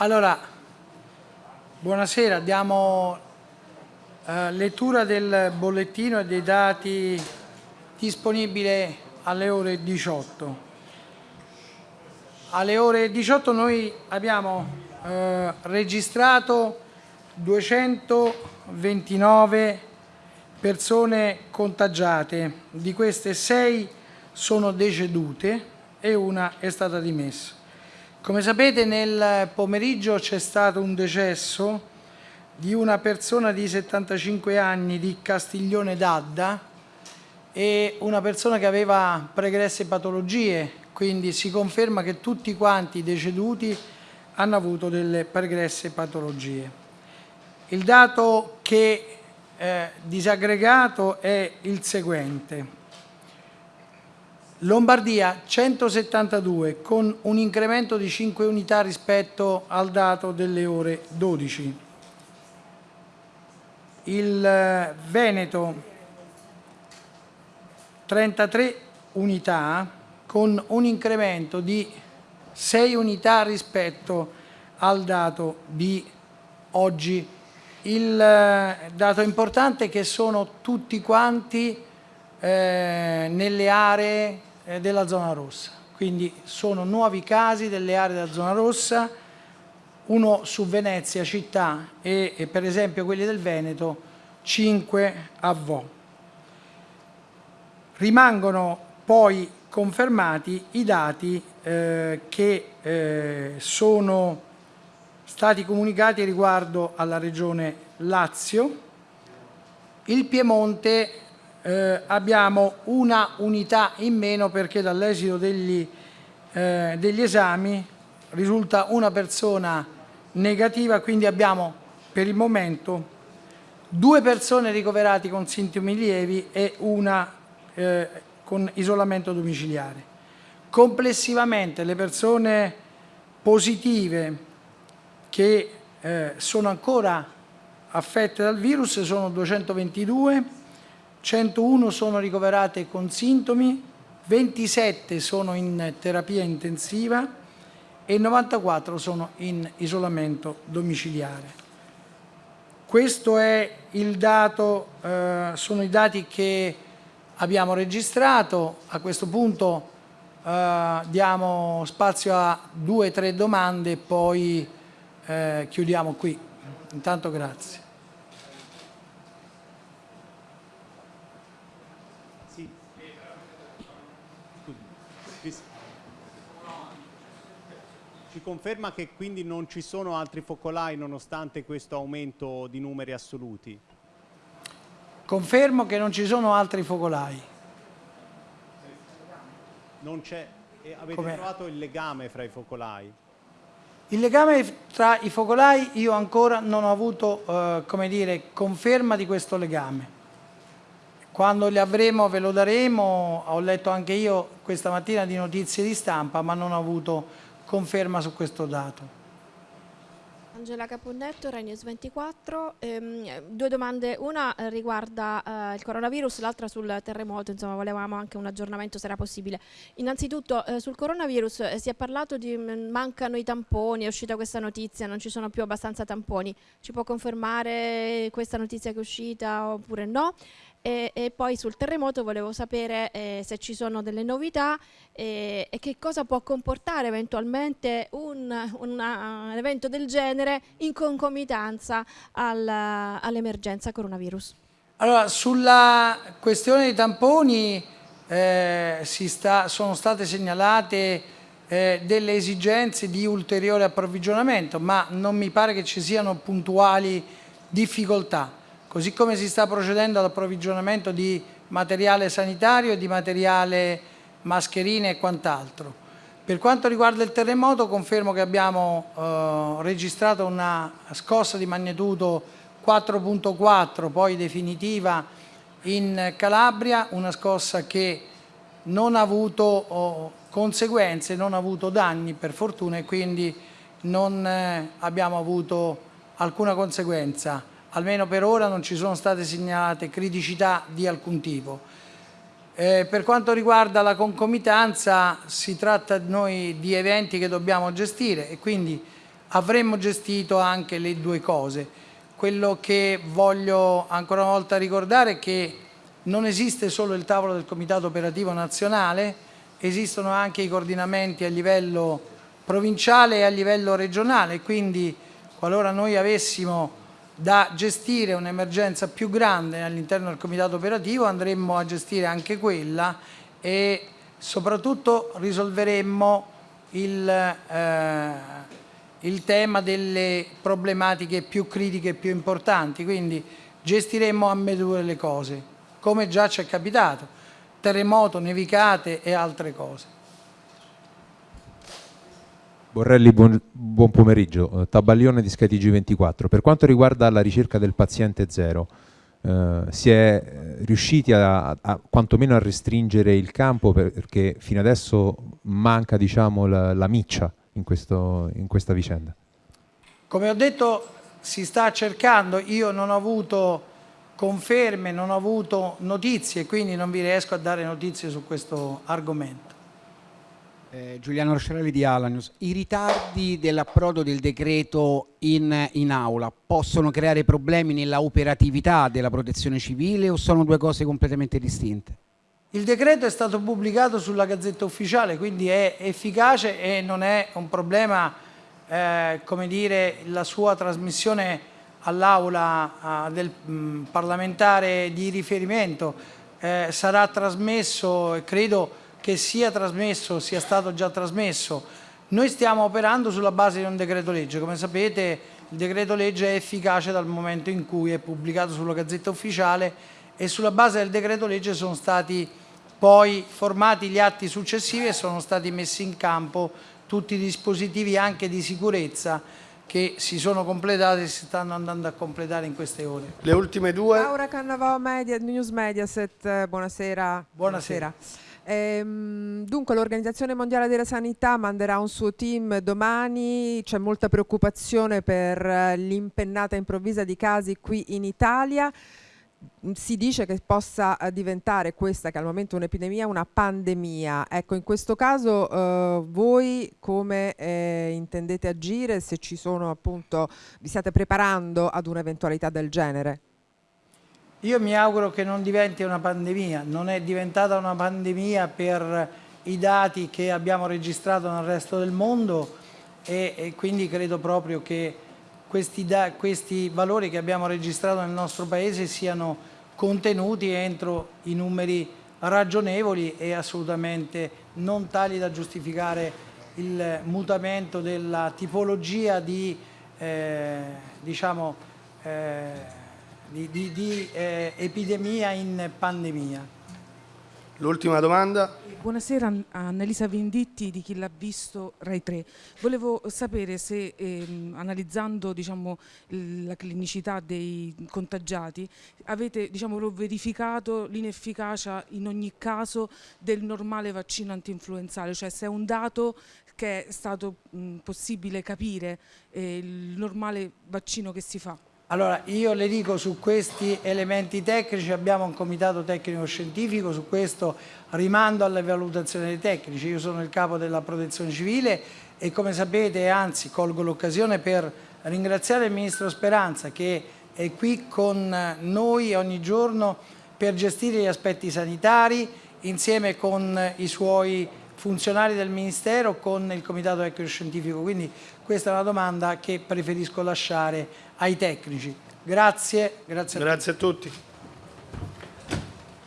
Allora, buonasera, diamo eh, lettura del bollettino e dei dati disponibili alle ore 18. Alle ore 18 noi abbiamo eh, registrato 229 persone contagiate, di queste 6 sono decedute e una è stata dimessa. Come sapete nel pomeriggio c'è stato un decesso di una persona di 75 anni di Castiglione d'Adda e una persona che aveva pregresse patologie, quindi si conferma che tutti quanti i deceduti hanno avuto delle pregresse patologie. Il dato che eh, disaggregato è il seguente. Lombardia 172 con un incremento di 5 unità rispetto al dato delle ore 12. Il eh, Veneto 33 unità con un incremento di 6 unità rispetto al dato di oggi. Il eh, dato importante è che sono tutti quanti eh, nelle aree eh, della zona rossa. Quindi sono nuovi casi delle aree della zona rossa, uno su Venezia città e, e per esempio quelli del Veneto 5 a Vo. Rimangono poi confermati i dati eh, che eh, sono stati comunicati riguardo alla regione Lazio. Il Piemonte eh, abbiamo una unità in meno perché dall'esito degli, eh, degli esami risulta una persona negativa, quindi abbiamo per il momento due persone ricoverate con sintomi lievi e una eh, con isolamento domiciliare. Complessivamente le persone positive che eh, sono ancora affette dal virus sono 222, 101 sono ricoverate con sintomi, 27 sono in terapia intensiva e 94 sono in isolamento domiciliare. Questo è il dato, eh, sono i dati che abbiamo registrato. A questo punto eh, diamo spazio a due o tre domande e poi eh, chiudiamo qui. Intanto grazie. Ci conferma che quindi non ci sono altri focolai nonostante questo aumento di numeri assoluti? Confermo che non ci sono altri focolai. Non c'è, avete trovato il legame fra i focolai? Il legame tra i focolai io ancora non ho avuto eh, come dire, conferma di questo legame. Quando li avremo ve lo daremo, ho letto anche io questa mattina di notizie di stampa ma non ho avuto conferma su questo dato. Angela Caponnetto, Renews 24. Ehm, due domande, una riguarda eh, il coronavirus, l'altra sul terremoto, insomma volevamo anche un aggiornamento se era possibile. Innanzitutto eh, sul coronavirus eh, si è parlato di mm, mancano i tamponi, è uscita questa notizia, non ci sono più abbastanza tamponi. Ci può confermare questa notizia che è uscita oppure no? E, e, poi sul terremoto volevo sapere eh, se ci sono delle novità eh, e che cosa può comportare eventualmente un, una, un evento del genere in concomitanza al, all'emergenza coronavirus. Allora, sulla questione dei tamponi eh, sta, sono state segnalate eh, delle esigenze di ulteriore approvvigionamento, ma non mi pare che ci siano puntuali difficoltà così come si sta procedendo all'approvvigionamento di materiale sanitario di materiale mascherine e quant'altro. Per quanto riguarda il terremoto confermo che abbiamo eh, registrato una scossa di magnitudo 4.4 poi definitiva in Calabria, una scossa che non ha avuto oh, conseguenze, non ha avuto danni per fortuna e quindi non eh, abbiamo avuto alcuna conseguenza almeno per ora non ci sono state segnalate criticità di alcun tipo. Eh, per quanto riguarda la concomitanza si tratta noi di eventi che dobbiamo gestire e quindi avremmo gestito anche le due cose. Quello che voglio ancora una volta ricordare è che non esiste solo il tavolo del Comitato Operativo Nazionale, esistono anche i coordinamenti a livello provinciale e a livello regionale, quindi qualora noi avessimo da gestire un'emergenza più grande all'interno del Comitato Operativo andremmo a gestire anche quella e soprattutto risolveremmo il, eh, il tema delle problematiche più critiche e più importanti, quindi gestiremmo ambedue le cose, come già ci è capitato, terremoto, nevicate e altre cose. Borrelli, buon, buon pomeriggio. Tabaglione di Scatigi 24. Per quanto riguarda la ricerca del paziente zero, eh, si è eh, riusciti a, a, quantomeno a restringere il campo perché fino adesso manca diciamo, la, la miccia in, questo, in questa vicenda? Come ho detto si sta cercando, io non ho avuto conferme, non ho avuto notizie, quindi non vi riesco a dare notizie su questo argomento. Eh, Giuliano Roscerelli di Alanius, i ritardi dell'approdo del decreto in, in, aula possono creare problemi nella operatività della protezione civile o sono due cose completamente distinte? Il decreto è stato pubblicato sulla Gazzetta Ufficiale, quindi è efficace e non è un problema, eh, come dire, la sua trasmissione all'aula del mh, parlamentare di riferimento eh, sarà trasmesso credo che sia trasmesso, sia stato già trasmesso. Noi stiamo operando sulla base di un decreto legge, come sapete il decreto legge è efficace dal momento in cui è pubblicato sulla Gazzetta Ufficiale e sulla base del decreto legge sono stati poi formati gli atti successivi e sono stati messi in campo tutti i dispositivi anche di sicurezza che si sono completati e si stanno andando a completare in queste ore. Le ultime due. Laura Cannavò, Media, News Mediaset, buonasera. Buonasera. buonasera. Ehm, dunque l'Organizzazione Mondiale della Sanità manderà un suo team domani, c'è molta preoccupazione per eh, l'impennata improvvisa di casi qui in Italia. Mm, si dice che possa eh, diventare questa che al momento è un'epidemia una pandemia. Ecco in questo caso eh, voi come eh, intendete agire se ci sono appunto vi state preparando ad un'eventualità del genere io mi auguro che non diventi una pandemia, non è diventata una pandemia per i dati che abbiamo registrato nel resto del mondo e, e quindi credo proprio che questi, da, questi valori che abbiamo registrato nel nostro Paese siano contenuti entro i numeri ragionevoli e assolutamente non tali da giustificare il mutamento della tipologia di eh, diciamo, eh, di, di, di eh, epidemia in pandemia. L'ultima domanda. Buonasera a Annalisa Venditti di Chi l'ha visto Rai 3. Volevo sapere se ehm, analizzando diciamo, la clinicità dei contagiati avete diciamo, verificato l'inefficacia in ogni caso del normale vaccino antinfluenzale, cioè se è un dato che è stato mh, possibile capire eh, il normale vaccino che si fa. Allora, io le dico su questi elementi tecnici abbiamo un comitato tecnico scientifico, su questo rimando alle valutazioni dei tecnici. Io sono il capo della protezione civile e come sapete, anzi colgo l'occasione per ringraziare il Ministro Speranza che è qui con noi ogni giorno per gestire gli aspetti sanitari insieme con i suoi funzionari del Ministero con il Comitato Tecnico Scientifico. Quindi questa è una domanda che preferisco lasciare ai tecnici. Grazie. Grazie a, grazie a tutti.